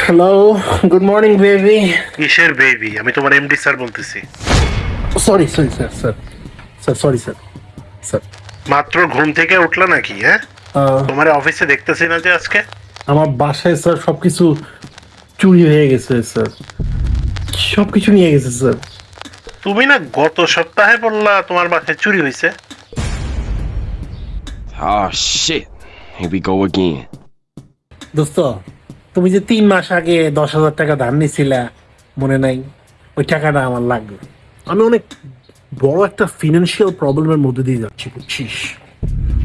Hello good morning baby কিসের baby আমি তোমার এমডি স্যার বলতেছি। Sorry sorry sir sir sir sorry sir sir মাত্র ঘুম থেকে উঠলা নাকি হ্যাঁ? তোমার অফিসে দেখতেছি না যে আজকে? আমার বাসায় স্যার সব কিছু চুরি হয়ে গেছে স্যার সব কিছু নিয়ে গেছে স্যার তুমি না গত সপ্তাহে বললা তোমার বাসায় চুরি হয়েছে shit. Here we go again. দোস্ত তুমি যে তিন মাস আগে দশ হাজার টাকা ধার নিয়েছিলা মনে নাই ওই টাকাটা আমার লাগবে আমি অনেক বড় একটা ফিনান্সিয়াল প্রবলেমের মধ্যে দিয়ে যাচ্ছি বুঝছিস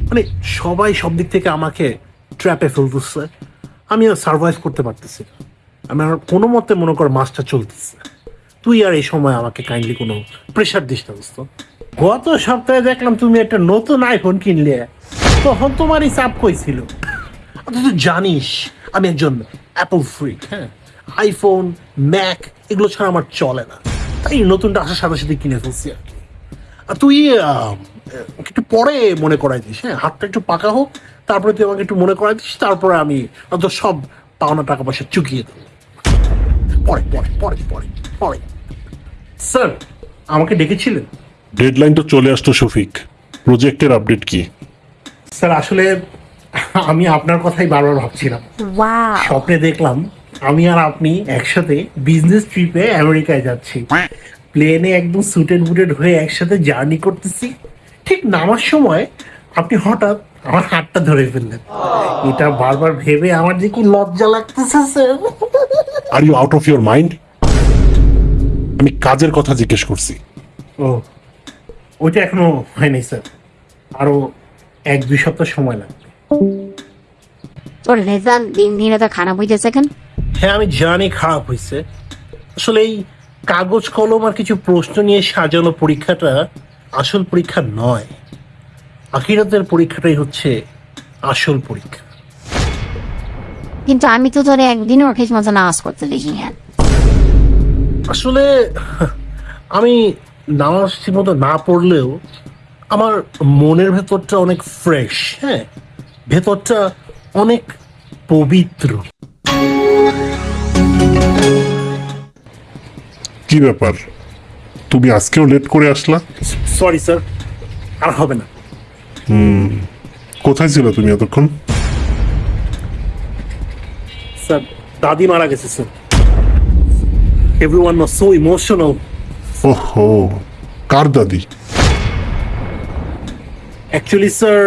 মানে সবাই সব দিক থেকে আমাকে ট্র্যাপে ফেলতেছে আমি আর সার্ভাইভ করতে পারতেছি না। আমি আর কোনো মতে মনে কর মাসটা চলতেছে তুই আর এই সময় আমাকে কাইন্ডলি কোনো প্রেশার দিস না দোস্ত। গত সপ্তাহে দেখলাম তুমি একটা নতুন আইফোন কিনলে। তখন তোমারই চাপ কইছিল তুই তো জানিস আমি একজন অ্যাপল ফ্রিক হ্যাঁ। আইফোন ম্যাক এগুলো ছাড়া আমার চলে না। তাই নতুনটা আসার সাথে সাথে কিনে ফেলছি আর কি। আর তুই একটু পরে মনে করাই দিস হ্যাঁ? হাতটা একটু পাকা হোক তারপরে তুই আমাকে একটু মনে করাই দিস তারপরে আমি তোর সব পাওনা টাকা পয়সা চুকিয়ে দেবো। পরে পরে পরে পরে পরে। স্যার আমাকে ডেকেছিলেন। ডেডলাইন তো চলে আসতো শফিক। প্রজেক্টের আপডেট কি? স্যার আসলে আমি আপনার কথাই বারবার ভাবছিলাম. স্বপ্নে দেখলাম আমি আর আপনি একসাথে বিজনেস ট্রিপে আমেরিকায় যাচ্ছি। প্লেনে একদম সুটেড বুটেড হয়ে একসাথে জার্নি করতেছি। ঠিক নামার সময় আপনি হঠাৎ আমার হাতটা ধরে ফেললেন। এটা বারবার ভেবে আমার যে কি লজ্জা লাগতেছে sir. Are you out of your mind আমি কাজের কথা জিজ্ঞেস করছি। ও ওইটা এখনও হয়নি স্যার। আরও এক দুই সপ্তাহ সময় লাগবে। তোর রেজাল্ট দিন দিনে তো খারাপ হ্যাঁ আমি জানি খারাপ হয়েছে আসলে এই কাগজ কলম আর কিছু প্রশ্ন নিয়ে সাজানো পরীক্ষাটা আসল পরীক্ষা নয়। আখিরাতের পরীক্ষাটাই হচ্ছে আসল পরীক্ষা। কিন্তু আমি তো তোরে একদিনও ঠিক মতো নামাজ করতে দেখি না আসলে আমি নামাজ ঠিকমতো না পড়লেও আমার মনের ভেতরটা অনেক ফ্রেশ হ্যাঁ? ভেতরটা অনেক পবিত্র। কি ব্যাপার? তুমি আজকেও লেট করে আসলা? সরি স্যার আর হবে না। কোথায় ছিল তুমি এতক্ষণ? স্যার দাদি মারা গেছে sir everyone was so emotional ওহো কার দাদি? অ্যাকচুয়ালি স্যার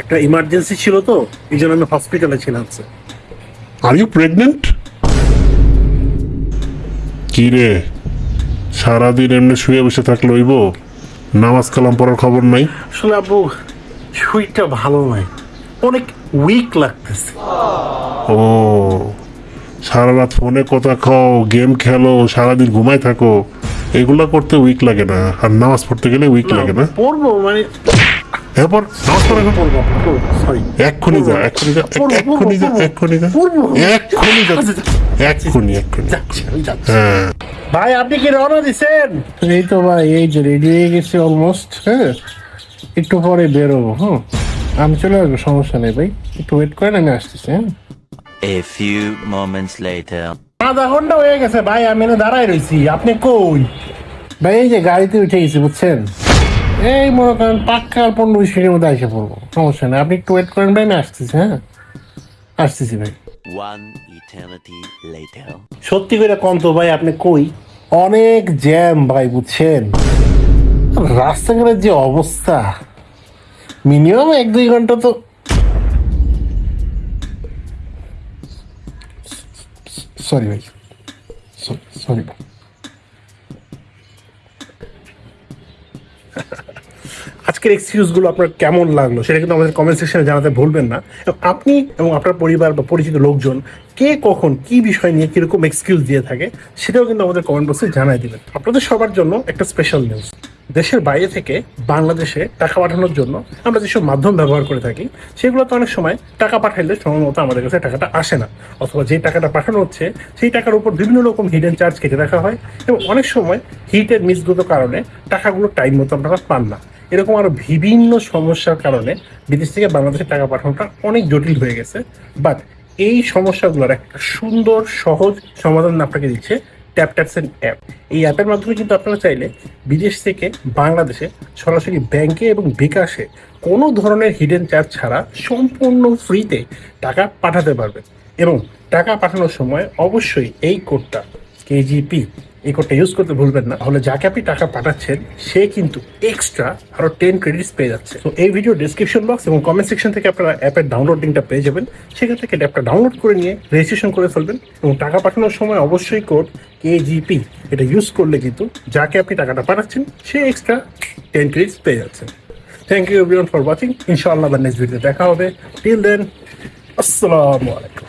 একটা ইমার্জেন্সি ছিল তো এই জন্য আমি হসপিটালে ছিলাম স্যার আর ইউ প্রেগনেন্ট কি রে? সারাদিন এমনি শুয়ে বসে থাকলে হইব? নামাজ কালাম পড়ার খবর নাই? আসলে আব্বু শরীরটা ভালো নয়। অনেক উইক লাগতেছে। ও সারা রাত ফোনে কথা খাও গেম খেলো সারাদিন ঘুমাই থাকো এগুলো করতে উইক লাগে না। আর নামাজ পড়তে গেলে উইক লাগে না। পড়ব মানে এরপর নামাজ পড়া এখন? পড়ব সরি এক্ষুনি যা এক্ষুনি যা এক্ষুনি যা এক্ষুনি যা। এক্ষুনি যা এক্ষুনি এক্ষুনি। আমি হ্যাঁ। ভাই আপনি কি রওনা দিছেন? এই তো ভাই এই যে রেডি হয়ে গেছি অলমোস্ট হ্যাঁ? একটু পরে বেরোবো হ্যাঁ আমি চলে আসব সমস্যা নেই ভাই। একটু ওয়েট করেন আমি আসতেছি হ্যাঁ? A few moments later. আধা ঘণ্টা হয়ে গেছে ভাই আমি এনে দাঁড়ায় রয়েছি আপনি কই? ভাই এই যে গাড়িতে উঠে গেছি বুঝছেন? এই মনে করেন পাক্কা আর পনেরো বিশ মিনিটের মধ্যে এসে পড়ব সমস্যা নেই। আপনি একটু ওয়েট করেন ভাই আমি আসতেছি হ্যাঁ? আসতেছি ভাই। One eternity later. সত্যি করে কম তো ভাই আপনি কই? অনেক জ্যাম ভাই বুঝছেন? রাস্তাঘাটের যে অবস্থা মিনিমাম এক দুই ঘণ্টা তো সরি ভাই সরি ভাই আজকের এক্সকিউজগুলো আপনার কেমন লাগল, সেটা কিন্তু আমাদের কমেন্ট সেকশনে জানাতে ভুলবেন না। আপনি এবং আপনার পরিবার বা পরিচিত লোকজন কে কখন কি বিষয় নিয়ে কীরকম এক্সকিউজ দিয়ে থাকে, সেটাও কিন্তু আমাদের কমেন্ট বক্সে জানাই দিবেন। আপনাদের সবার জন্য একটা স্পেশাল নিউজ দেশের বাইরে থেকে বাংলাদেশে টাকা পাঠানোর জন্য আমরা যেসব মাধ্যম ব্যবহার করে থাকি, সেগুলোতে অনেক সময় টাকা পাঠাইলে সময় মতো আমাদের কাছে টাকাটা আসে না। অথবা যে টাকাটা পাঠানো হচ্ছে, সেই টাকার উপর বিভিন্ন রকম হিডেন চার্জ কেটে রাখা হয় এবং অনেক সময় হিটের মিসগত কারণে টাকাগুলো টাইম মতো আপনারা পান না। এরকম আরও বিভিন্ন সমস্যার কারণে বিদেশ থেকে বাংলাদেশে টাকা পাঠানোটা অনেক জটিল হয়ে গেছে। বাট এই সমস্যাগুলোর একটা সুন্দর, সহজ সমাধান আপনাকে দিচ্ছে ট্যাপ ট্যাপসেন অ্যাপ এই অ্যাপের মাধ্যমে কিন্তু আপনারা চাইলে বিদেশ থেকে বাংলাদেশে সরাসরি ব্যাংকে এবং বিকাশে কোনো ধরনের হিডেন চার্জ ছাড়া সম্পূর্ণ ফ্রিতে টাকা পাঠাতে পারবেন। এবং টাকা পাঠানোর সময় অবশ্যই এই কোডটা কেজিপি এই কোডটা ইউজ করতে ভুলবেন না। তাহলে যাকে আপনি টাকা পাঠাচ্ছেন, সে কিন্তু এক্সট্রা আরও টেন ক্রেডিটস পেয়ে যাচ্ছে। তো এই ভিডিও ডিসক্রিপশন বক্স এবং কমেন্ট সেকশন থেকে আপনারা অ্যাপের ডাউনলোড লিঙ্কটা পেয়ে যাবেন। সেখান থেকে অ্যাপটা ডাউনলোড করে নিয়ে রেজিস্ট্রেশন করে ফেলবেন এবং টাকা পাঠানোর সময় অবশ্যই কোড কেজিপি এটা ইউজ করলে কিন্তু যাকে আপনি টাকাটা পাঠাচ্ছেন, সে এক্সট্রা টেন ক্রেডিটস পেয়ে যাচ্ছে। Thank you everyone for watching ইনশাআল্লাহ নেক্সট ভিডিও দেখা হবে। টিল দেন আসসালামু আলাইকুম।